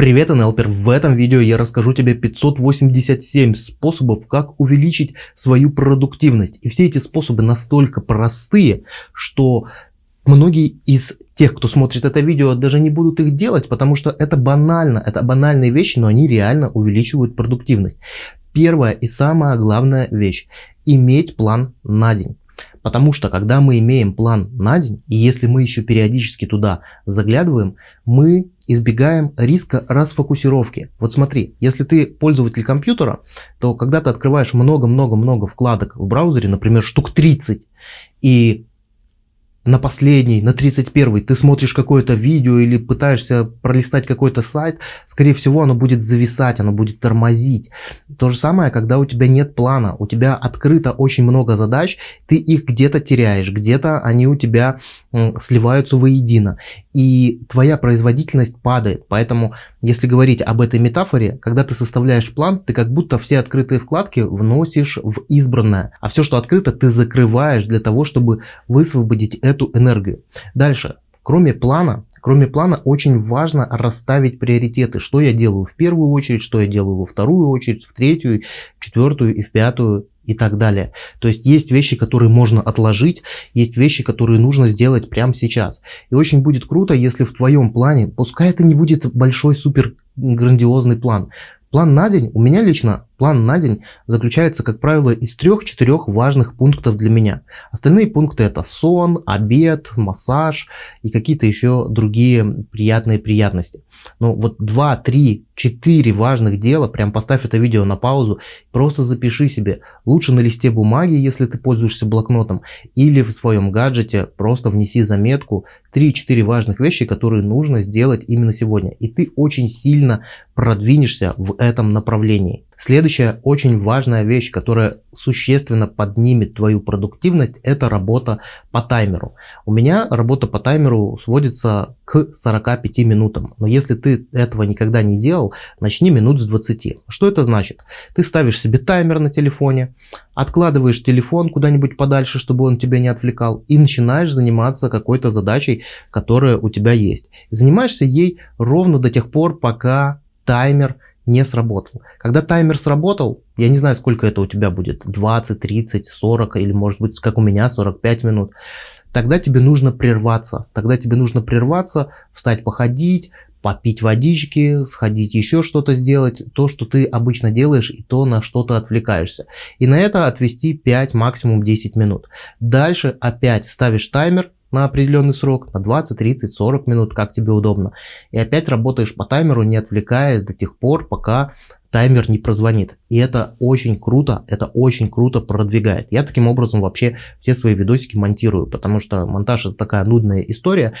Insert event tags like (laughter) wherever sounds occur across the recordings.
Привет, НЛПер! В этом видео я расскажу тебе 587 способов, как увеличить свою продуктивность. И все эти способы настолько простые, что многие из тех, кто смотрит это видео, даже не будут их делать, потому что это банально, это банальные вещи, но они реально увеличивают продуктивность. Первая и самая главная вещь – иметь план на день. Потому что когда мы имеем план на день, и если мы еще периодически туда заглядываем, мы избегаем риска расфокусировки. Вот смотри, если ты пользователь компьютера, то когда ты открываешь много-много-много вкладок в браузере, например, штук 30, и на последний, на 31 ты смотришь какое-то видео или пытаешься пролистать какой-то сайт, скорее всего оно будет зависать, оно будет тормозить. То же самое, когда у тебя нет плана, у тебя открыто очень много задач, ты их где-то теряешь, где-то они у тебя сливаются воедино. И твоя производительность падает. Поэтому, если говорить об этой метафоре, когда ты составляешь план, ты как будто все открытые вкладки вносишь в избранное. А все, что открыто, ты закрываешь для того, чтобы высвободить эту энергию. Дальше. Кроме плана, кроме плана очень важно расставить приоритеты. Что я делаю в первую очередь, что я делаю во вторую очередь, в третью, в четвертую и в пятую и так далее. То есть есть вещи, которые можно отложить, есть вещи, которые нужно сделать прямо сейчас. И очень будет круто, если в твоем плане, пускай это не будет большой супер грандиозный план, План на день, у меня лично план на день заключается, как правило, из трех-четырех важных пунктов для меня. Остальные пункты это сон, обед, массаж и какие-то еще другие приятные приятности. Но вот 2, 3, 4 важных дела, прям поставь это видео на паузу, просто запиши себе. Лучше на листе бумаги, если ты пользуешься блокнотом, или в своем гаджете просто внеси заметку 3-4 важных вещи, которые нужно сделать именно сегодня. И ты очень сильно продвинешься в этом направлении. Следующая очень важная вещь, которая существенно поднимет твою продуктивность, это работа по таймеру. У меня работа по таймеру сводится к 45 минутам. Но если ты этого никогда не делал, начни минут с 20. Что это значит? Ты ставишь себе таймер на телефоне, откладываешь телефон куда-нибудь подальше, чтобы он тебя не отвлекал, и начинаешь заниматься какой-то задачей, которая у тебя есть. Занимаешься ей ровно до тех пор, пока таймер не сработал. Когда таймер сработал, я не знаю, сколько это у тебя будет, 20, 30, 40 или может быть, как у меня, 45 минут, тогда тебе нужно прерваться. Тогда тебе нужно прерваться, встать походить, попить водички, сходить еще что-то сделать, то, что ты обычно делаешь и то, на что ты отвлекаешься. И на это отвести 5, максимум 10 минут. Дальше опять ставишь таймер, на определенный срок, на 20, 30, 40 минут, как тебе удобно. И опять работаешь по таймеру, не отвлекаясь до тех пор, пока таймер не прозвонит. И это очень круто, это очень круто продвигает. Я таким образом вообще все свои видосики монтирую, потому что монтаж это такая нудная история,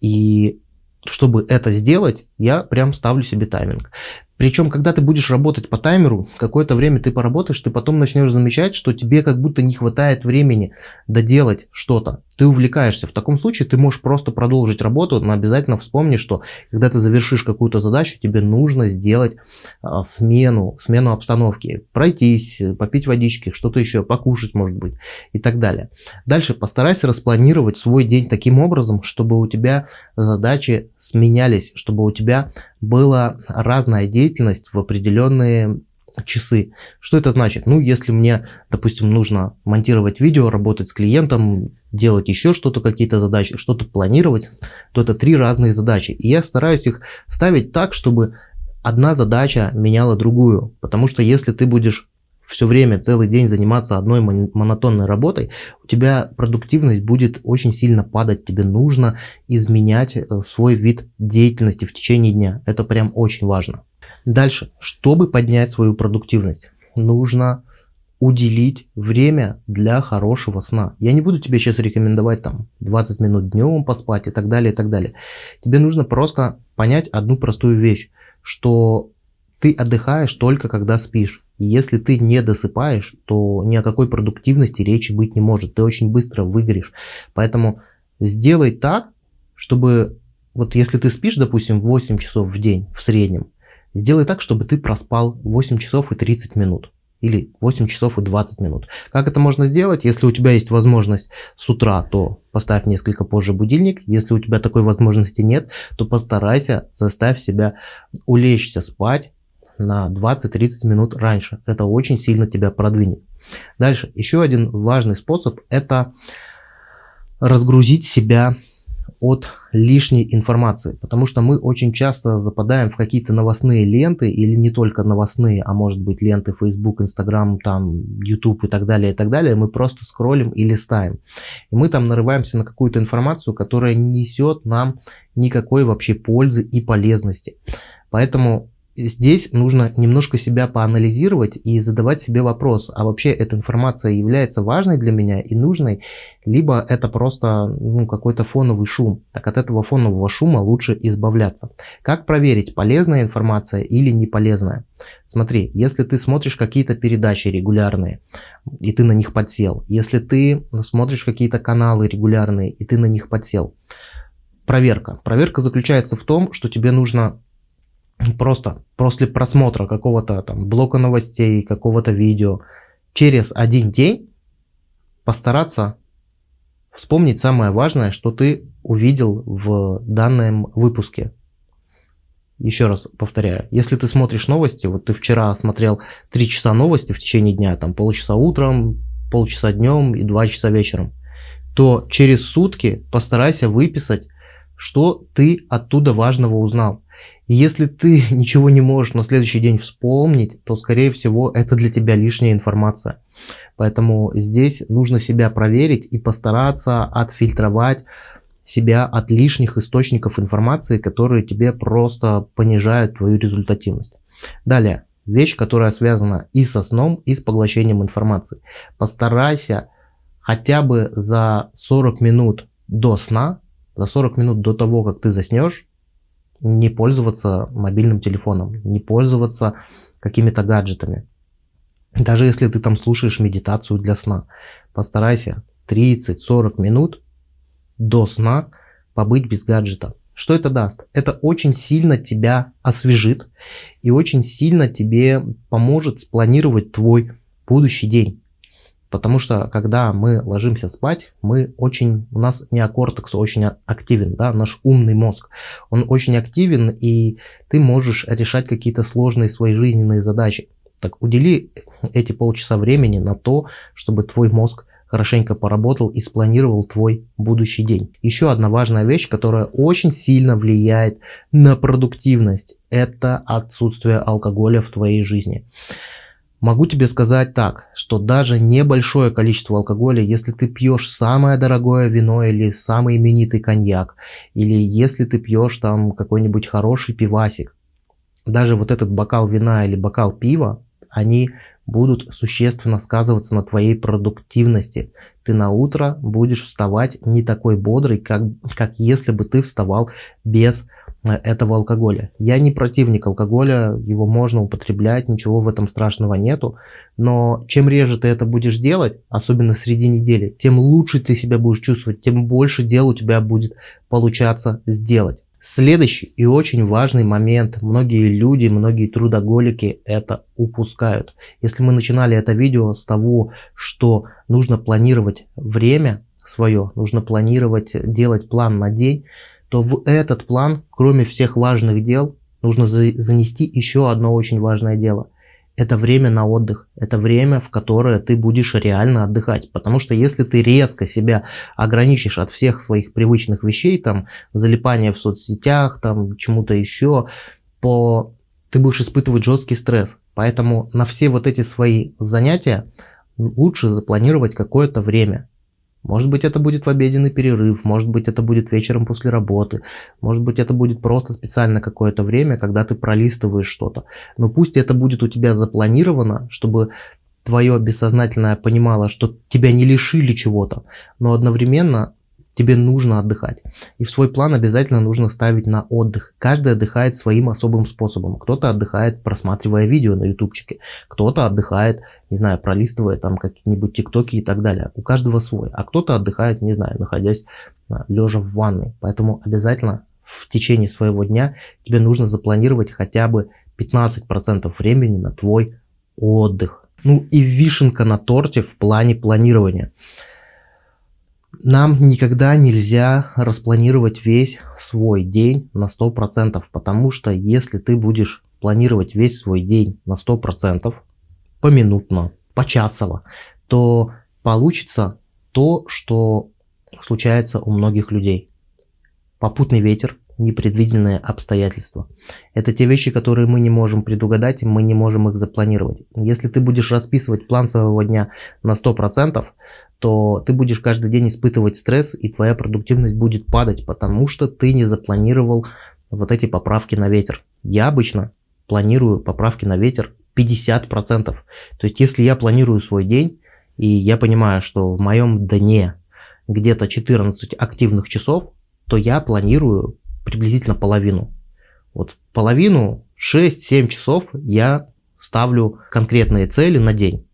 и чтобы это сделать, я прям ставлю себе тайминг. Причем, когда ты будешь работать по таймеру, какое-то время ты поработаешь, ты потом начнешь замечать, что тебе как будто не хватает времени доделать что-то. Ты увлекаешься. В таком случае ты можешь просто продолжить работу, но обязательно вспомни, что когда ты завершишь какую-то задачу, тебе нужно сделать а, смену, смену обстановки. Пройтись, попить водички, что-то еще, покушать может быть и так далее. Дальше постарайся распланировать свой день таким образом, чтобы у тебя задачи сменялись, чтобы у тебя была разная деятельность в определенные часы. Что это значит? Ну, если мне, допустим, нужно монтировать видео, работать с клиентом, делать еще что-то, какие-то задачи, что-то планировать, то это три разные задачи. И я стараюсь их ставить так, чтобы одна задача меняла другую. Потому что если ты будешь все время, целый день заниматься одной монотонной работой, у тебя продуктивность будет очень сильно падать. Тебе нужно изменять э, свой вид деятельности в течение дня. Это прям очень важно. Дальше, чтобы поднять свою продуктивность, нужно уделить время для хорошего сна. Я не буду тебе сейчас рекомендовать там 20 минут днем поспать и так далее, и так далее. Тебе нужно просто понять одну простую вещь, что ты отдыхаешь только когда спишь. Если ты не досыпаешь, то ни о какой продуктивности речи быть не может. Ты очень быстро выгоришь. Поэтому сделай так, чтобы вот если ты спишь, допустим, 8 часов в день в среднем, сделай так, чтобы ты проспал 8 часов и 30 минут. или 8 часов и 20 минут. Как это можно сделать? Если у тебя есть возможность с утра, то поставь несколько позже будильник. Если у тебя такой возможности нет, то постарайся заставь себя улечься спать на 20-30 минут раньше. Это очень сильно тебя продвинет. Дальше, еще один важный способ – это разгрузить себя от лишней информации, потому что мы очень часто западаем в какие-то новостные ленты, или не только новостные, а может быть ленты Facebook, Instagram, там, YouTube и так далее, и так далее, мы просто скроллим и листаем. И мы там нарываемся на какую-то информацию, которая не несет нам никакой вообще пользы и полезности. Поэтому здесь нужно немножко себя поанализировать и задавать себе вопрос, а вообще эта информация является важной для меня и нужной, либо это просто ну, какой-то фоновый шум. Так от этого фонового шума лучше избавляться. Как проверить, полезная информация или не полезная? Смотри, если ты смотришь какие-то передачи регулярные, и ты на них подсел, если ты смотришь какие-то каналы регулярные, и ты на них подсел, проверка. Проверка заключается в том, что тебе нужно просто после просмотра какого-то там блока новостей, какого-то видео, через один день постараться вспомнить самое важное, что ты увидел в данном выпуске. Еще раз повторяю, если ты смотришь новости, вот ты вчера смотрел 3 часа новости в течение дня, там полчаса утром, полчаса днем и 2 часа вечером, то через сутки постарайся выписать, что ты оттуда важного узнал. Если ты (laughs) ничего не можешь на следующий день вспомнить, то, скорее всего, это для тебя лишняя информация. Поэтому здесь нужно себя проверить и постараться отфильтровать себя от лишних источников информации, которые тебе просто понижают твою результативность. Далее, вещь, которая связана и со сном, и с поглощением информации. Постарайся хотя бы за 40 минут до сна, за 40 минут до того, как ты заснешь, не пользоваться мобильным телефоном, не пользоваться какими-то гаджетами. Даже если ты там слушаешь медитацию для сна, постарайся 30-40 минут до сна побыть без гаджета. Что это даст? Это очень сильно тебя освежит и очень сильно тебе поможет спланировать твой будущий день. Потому что, когда мы ложимся спать, мы очень, у нас неокортекс очень активен, да, наш умный мозг. Он очень активен, и ты можешь решать какие-то сложные свои жизненные задачи. Так удели эти полчаса времени на то, чтобы твой мозг хорошенько поработал и спланировал твой будущий день. Еще одна важная вещь, которая очень сильно влияет на продуктивность, это отсутствие алкоголя в твоей жизни. Могу тебе сказать так, что даже небольшое количество алкоголя, если ты пьешь самое дорогое вино или самый именитый коньяк, или если ты пьешь там какой-нибудь хороший пивасик, даже вот этот бокал вина или бокал пива, они будут существенно сказываться на твоей продуктивности. Ты на утро будешь вставать не такой бодрый, как, как если бы ты вставал без этого алкоголя. Я не противник алкоголя, его можно употреблять, ничего в этом страшного нету, но чем реже ты это будешь делать, особенно среди недели, тем лучше ты себя будешь чувствовать, тем больше дел у тебя будет получаться сделать. Следующий и очень важный момент, многие люди, многие трудоголики это упускают. Если мы начинали это видео с того, что нужно планировать время свое, нужно планировать, делать план на день, то в этот план, кроме всех важных дел, нужно занести еще одно очень важное дело. Это время на отдых, это время, в которое ты будешь реально отдыхать. Потому что если ты резко себя ограничишь от всех своих привычных вещей, там, залипания в соцсетях, там, чему-то еще, то ты будешь испытывать жесткий стресс. Поэтому на все вот эти свои занятия лучше запланировать какое-то время. Может быть это будет в обеденный перерыв, может быть это будет вечером после работы, может быть это будет просто специально какое-то время, когда ты пролистываешь что-то. Но пусть это будет у тебя запланировано, чтобы твое бессознательное понимало, что тебя не лишили чего-то, но одновременно тебе нужно отдыхать. И в свой план обязательно нужно ставить на отдых. Каждый отдыхает своим особым способом. Кто-то отдыхает, просматривая видео на ютубчике, кто-то отдыхает, не знаю, пролистывая там какие-нибудь тиктоки и так далее. У каждого свой. А кто-то отдыхает, не знаю, находясь а, лежа в ванной. Поэтому обязательно в течение своего дня тебе нужно запланировать хотя бы 15% времени на твой отдых. Ну и вишенка на торте в плане планирования. Нам никогда нельзя распланировать весь свой день на 100%, потому что если ты будешь планировать весь свой день на 100%, поминутно, почасово, то получится то, что случается у многих людей. Попутный ветер, непредвиденные обстоятельства. Это те вещи, которые мы не можем предугадать, и мы не можем их запланировать. Если ты будешь расписывать план своего дня на 100%, то ты будешь каждый день испытывать стресс, и твоя продуктивность будет падать, потому что ты не запланировал вот эти поправки на ветер. Я обычно планирую поправки на ветер 50%. То есть, если я планирую свой день, и я понимаю, что в моем дне где-то 14 активных часов, то я планирую приблизительно половину. Вот половину, 6-7 часов я ставлю конкретные цели на день.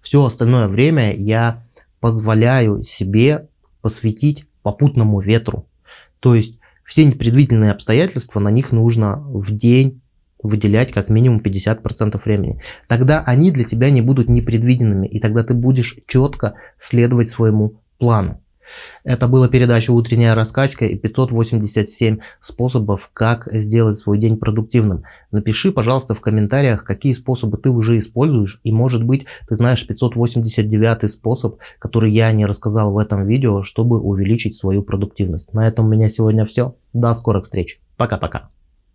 Все остальное время я позволяю себе посвятить попутному ветру. То есть все непредвиденные обстоятельства, на них нужно в день выделять как минимум 50% времени. Тогда они для тебя не будут непредвиденными, и тогда ты будешь четко следовать своему плану. Это была передача «Утренняя раскачка» и 587 способов, как сделать свой день продуктивным. Напиши, пожалуйста, в комментариях, какие способы ты уже используешь, и может быть ты знаешь 589 способ, который я не рассказал в этом видео, чтобы увеличить свою продуктивность. На этом у меня сегодня все. До скорых встреч. Пока-пока.